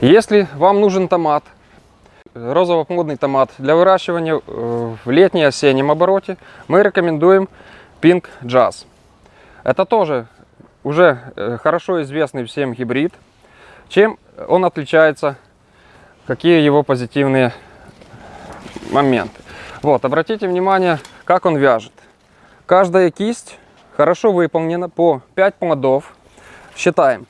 Если вам нужен томат, розово-модный томат для выращивания э, в летне-осеннем обороте, мы рекомендуем Pink Jazz. Это тоже уже э, хорошо известный всем гибрид. Чем он отличается, какие его позитивные моменты. Вот, обратите внимание, как он вяжет. Каждая кисть хорошо выполнена по 5 плодов. Считаем.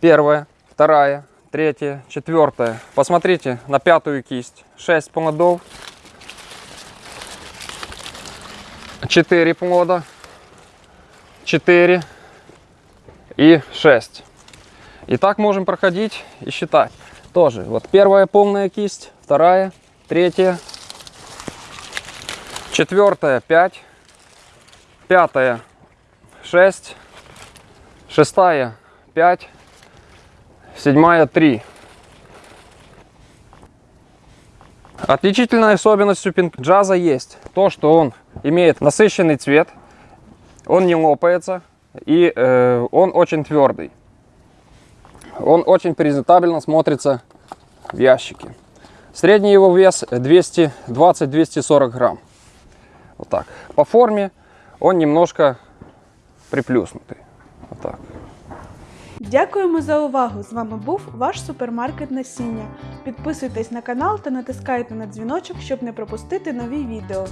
Первая, вторая, третья, четвертая. Посмотрите на пятую кисть. 6 плодов. 4 плода. 4 и 6. И так можем проходить и считать. Тоже. Вот первая полная кисть, вторая, третья, четвертая 5, пятая 6, шестая 5, седьмая 3. Отличительной особенностью пинк-джаза есть то, что он имеет насыщенный цвет, он не лопается и э, он очень твердый. Он очень презентабельно смотрится в ящике. Средний его вес 220-240 грамм. Вот так. По форме он немножко приплюснутый. Вот так. Дякуємо за увагу! З вами був ваш супермаркет насіння. Підписуйтесь на канал та натискайте на дзвіночок, щоб не пропустити нові відео.